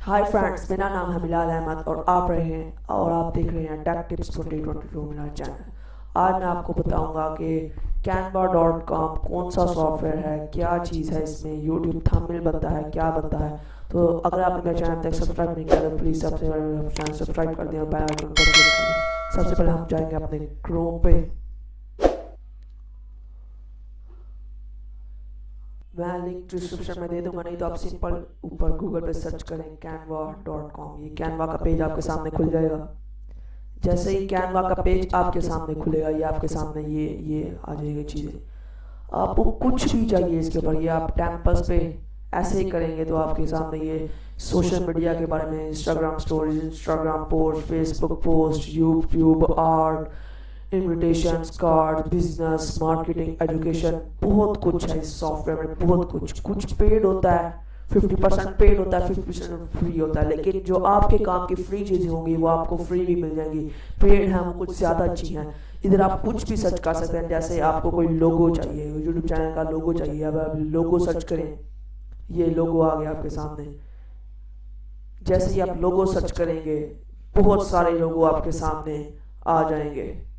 Hi friends मेरा नाम है मिलाद अहमद और आप रहे हैं और आप देख रहे हैं tech tips twenty twenty two मेरा चैनल आज मैं आपको बताऊँगा कि कैनवा डॉट कॉम कौन सा सॉफ्टवेयर है, क्या चीज़ है इसमें यूट्यूब थंबनेल बनता है, क्या बनता है। तो अगर आप मेरे चैनल तक सब्सक्राइब नहीं किया तो प्लीज़ सबसे चैनल सब्सक्राइब कर दें और आइकन पर क्लिक सबसे पहले हम जाएँगे अपने क्रोम पे। मैं लिंक डिस्क्रिप्शन में दे दूँगा, नहीं तो आप सिंपल ऊपर गूगल पे सर्च करें कैनवा डॉट कॉम ये कैनवा का पेज आपके सामने खुल जाएगा। जैसे ही कैनवा का पेज आपके सामने खुलेगा, ये आपके सामने ये ये आ जाएगी चीज़ें। आपको कुछ भी चाहिए इसके ऊपर, ये आप टेम्पल्स पे ऐसे ही करेंगे तो आपके सामने ये सोशल मीडिया के बारे में Instagram stories Instagram post Facebook post YouTube art invitation card business marketing education बहुत कुछ है इस सॉफ्टवेयर में, बहुत कुछ। कुछ पेड होता है फिफ्टी परसेंट पेड होता है फिफ्टी परसेंट फ्री होता है। लेकिन जो आपके काम की फ्री चीज़ें होंगी, वो आपको फ्री भी मिल जाएँगी। पेड है, वो कुछ ज़्यादा अच्छी हैं। इधर आप कुछ भी सर्च कर सकते हैं, जैसे आपको कोई लोगो चाहिए यूट्यूब चैनल का लोगो चाहिए। अब आप लोगो सर्च करें, ये लोगो आ गया आपके सामने। जैसे ही आप लोगो सर्च करेंगे, बहुत सारे लोगो आपके सामने आ जाएँगे।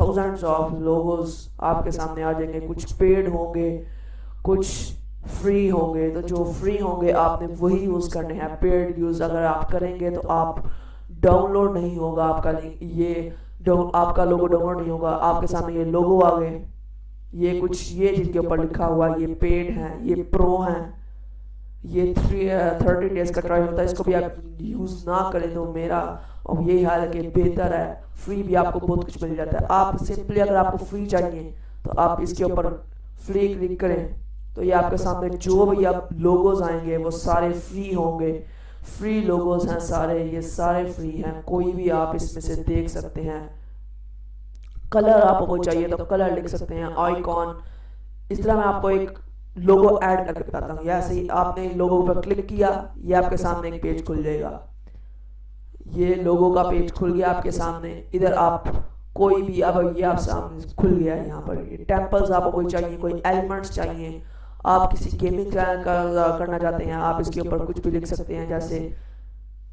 थाउजेंड्स ऑफ़ लोगोस आपके सामने आ जाएँगे। कुछ पेड होंगे, कुछ फ्री होंगे। तो जो फ्री होंगे, आपने वही यूज़ करने हैं। पेड यूज़ अगर आप करेंगे तो आप डाउनलोड नहीं होगा। आपका लिंक ये आपका लोगो डाउनलोड नहीं होगा। आपके सामने ये लोगो आ गए। ये कुछ, ये जिनके ऊपर लिखा हुआ ये पेड है, ये प्रो है। ये थ्री थर्टी डेज़ का ट्रायल होता है, इसको भी आप यूज़ ना करें तो मेरा और यही हाल है कि बेहतर है फ्री भी आपको बहुत कुछ मिल जाता है। आप सिंपली अगर आपको फ्री चाहिए तो आप इसके ऊपर फ्री क्लिक करें। तो ये आपके सामने जो भी आप लोगोज आएँगे, वो सारे फ्री होंगे। फ्री लोगोज हैं सारे, ये सारे फ्री हैं। कोई भी आप इसमें से देख सकते हैं। कलर आपको चाहिए तो कलर लिख सकते हैं आइकॉन इस तरह मैं आपको एक लोगो ऐड करके बताता हूँ। ऐसे ही आपने लोगो पर क्लिक किया, ये आपके सामने एक पेज खुल जाएगा। ये लोगो का पेज खुल गया आपके सामने। इधर आप कोई भी, अब ये आप सामने खुल गया यहाँ पर। टेम्पल्स आपको कोई चाहिए, कोई एलिमेंट्स चाहिए। आप किसी गेमिंग चैनल का करना चाहते हैं, आप इसके ऊपर कुछ भी लिख सकते हैं। जैसे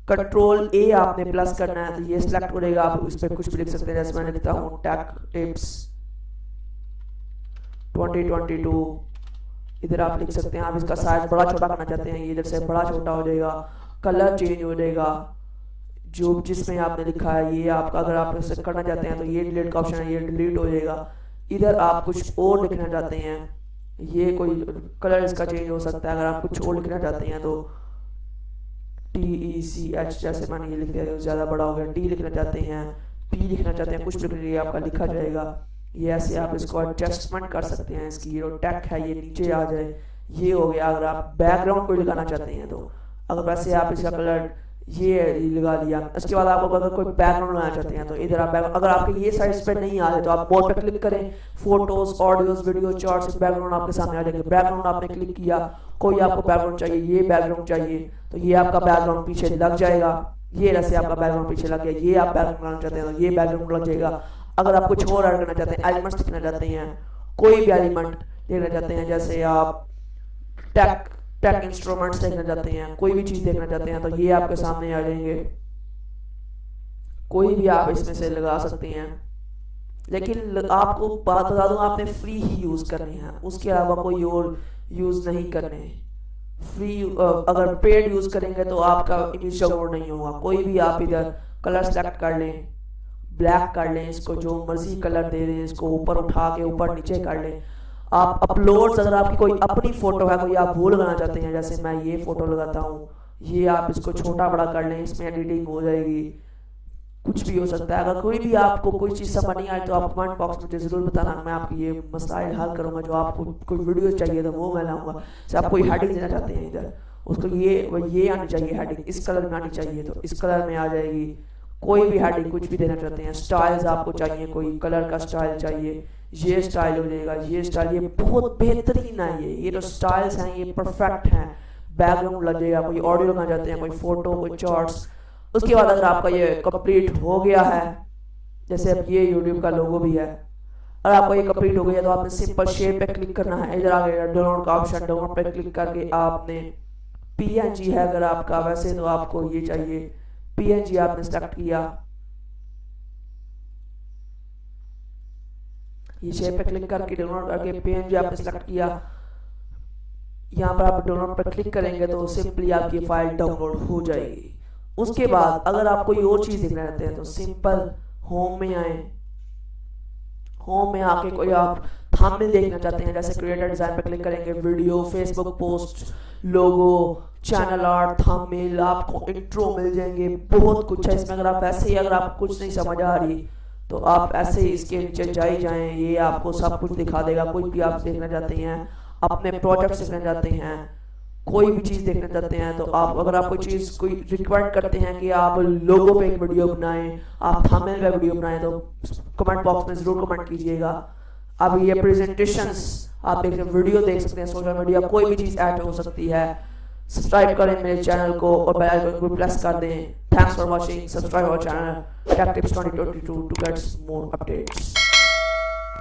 कंट्रोल ए आपने प्लस करना है तो ये सिलेक्ट करेगा आप इस पर कुछ भी लिख सकते हैं। जैसे मैं लिखता हूँ टैक टिप्स 2022 इधर आप लिख सकते हैं, आप इसका साइज़ बड़ा छोटा करना चाहते हैं इधर से बड़ा छोटा हो जाएगा कलर चेंज हो जाएगा। जो जिसमें आपने लिखा है, ये आपका अगर आप इसे करना चाहते हैं तो ये डिलीट का ऑप्शन है, ये डिलीट हो जाएगा। इधर आप कुछ और लिखना चाहते हैं, ये कोई कलर इसका चेंज हो सकता है, अगर आप कुछ और लिखना चाहते हैं तो टी ई सी एच जैसे मैंने ये लिख दिया, ज़्यादा बड़ा हो गया टी लिखना चाहते हैं पी लिखना चाहते हैं, कुछ भी आपका लिखा जाएगा। ये ऐसे आप इसको एडजस्टमेंट कर सकते हैं। इसकी ये टैक है, ये नीचे आ जाए। ये हो गया, अगर आप बैकग्राउंड कोई लगाना चाहते हैं तो अगर वैसे आप इसका कलर ये लगा दिया उसके बाद आप अगर कोई बैकग्राउंड बनाना चाहते हैं तो इधर आप अगर आपके ये साइड पे नहीं आ रहे तो आप मोड पे क्लिक करें। Photos audios video charts background आपके सामने आ जाएँगे। बैकग्राउंड आपने क्लिक किया, कोई आपको बैकग्राउंड चाहिए, ये बैकग्राउंड चाहिए तो ये आपका बैकग्राउंड पीछे लग जाएगा। ये जैसे आपका बैकग्राउंड पीछे लग गया, ये आप बैकग्राउंड बनाना चाहते हैं तो ये बैकग्राउंड लग जाएगा। अगर आप कुछ और ऐड करना चाहते हैं एलिमेंट्स लिखना चाहते हैं, कोई भी एलिमेंट देखना चाहते हैं, जैसे आप टेक टेक इंस्ट्रूमेंट्स देखना चाहते हैं, कोई भी चीज़ देखना चाहते हैं तो ये आपके सामने आ जाएँगे। कोई भी आप इसमें से लगा सकते हैं। लेकिन आपको बात बता दूँ, आपने फ्री ही यूज़ करने हैं। उसके अलावा कोई और यूज़ नहीं करने। फ्री अगर पेड यूज़ करेंगे तो आपका इमेज डाउनलोड नहीं होगा। कोई भी आप इधर कलर सेलेक्ट कर लें। ब्लैक कर लें, इसको जो मर्ज़ी कलर दे दें, इसको ऊपर उठा के ऊपर नीचे कर लें। आप अपलोड अगर आपकी कोई अपनी फ़ोटो है, कोई आप वो लगाना चाहते हैं, जैसे मैं ये फ़ोटो लगाता हूँ, ये आप इसको छोटा बड़ा कर लें, इसमें एडिटिंग हो जाएगी। कुछ भी हो सकता है, अगर कोई भी आपको कोई चीज़ समझ नहीं आए तो आप कमेंट बॉक्स में ज़रूर बताना, मैं आपकी ये मसाइल हल करूँगा, जो आपको कोई वीडियो चाहिए तो वो मैं लाऊँगा। जैसे आप कोई हेडिंग देना चाहते हैं इधर, उसको ये ये आनी चाहिए हेडिंग इस कलर में आनी चाहिए तो इस कलर में आ जाएगी। कोई भी हेडिंग कुछ भी देना चाहते हैं स्टाइल्स आपको चाहिए, कोई कलर का स्टाइल चाहिए, ये स्टाइल हो जाएगा ये स्टाइल ये बहुत बेहतरीन है ये ये जो स्टाइल्स हैं, ये परफेक्ट हैं। बैकग्राउंड लग जाएगा कोई ऑडियो लगाना चाहते हैं, कोई फ़ोटो कोई चार्ट्स उसके बाद अगर आपका ये कंप्लीट हो गया है, जैसे अब ये यूट्यूब का लोगो भी है, अगर आपका ये कंप्लीट हो गया तो आपने सिंपल शेप पे क्लिक करना है, इधर आ गया डाउनलोड का ऑप्शन डाउनलोड पे क्लिक करके आपने पीएनजी है अगर आपका, वैसे तो आपको ये चाहिए। पीएनजी आपने सेलेक्ट किया। ये शेप पे क्लिक करके डाउनलोड करके पीएनजी आपने सेलेक्ट किया। यहाँ पर आप डाउनलोड पर क्लिक करेंगे तो सिंपली आपकी फ़ाइल डाउनलोड हो जाएगी। उसके बाद अगर आप कोई और चीज़ देखना चाहते हैं तो सिंपल होम में आए। होम में आके कोई आप थंबनेल देखना चाहते हैं। जैसे क्रिएटर डिज़ाइन पर क्लिक करेंगे video Facebook post logo channel art thumbnail आपको इंट्रो मिल जाएँगे। बहुत कुछ है इसमें। अगर आप ऐसे ही, अगर आप कुछ नहीं समझ आ रही तो आप ऐसे ही इसके नीचे जाए जाएँ। ये आपको सब कुछ दिखा देगा। कोई भी आप देखना चाहते हैं, अपने प्रोजेक्ट देखना चाहते हैं, कोई भी चीज़ देखना चाहते हैं तो आप अगर आप कोई चीज़, कोई रिक्वायर्ड करते हैं कि आप लोगों पे एक वीडियो बनाएँ, आप थंबनेल पे वीडियो बनाएँ तो कमेंट बॉक्स में ज़रूर कमेंट कीजिएगा। अब ये प्रेजेंटेशन आप एक वीडियो देख सकते हैं सोशल मीडिया कोई भी चीज़ ऐड हो सकती है। सब्सक्राइब करें मेरे चैनल को और बेल आइकन को प्रेस कर दें। Thanks for watching subscribe our channel tech tips 2022 to get more updates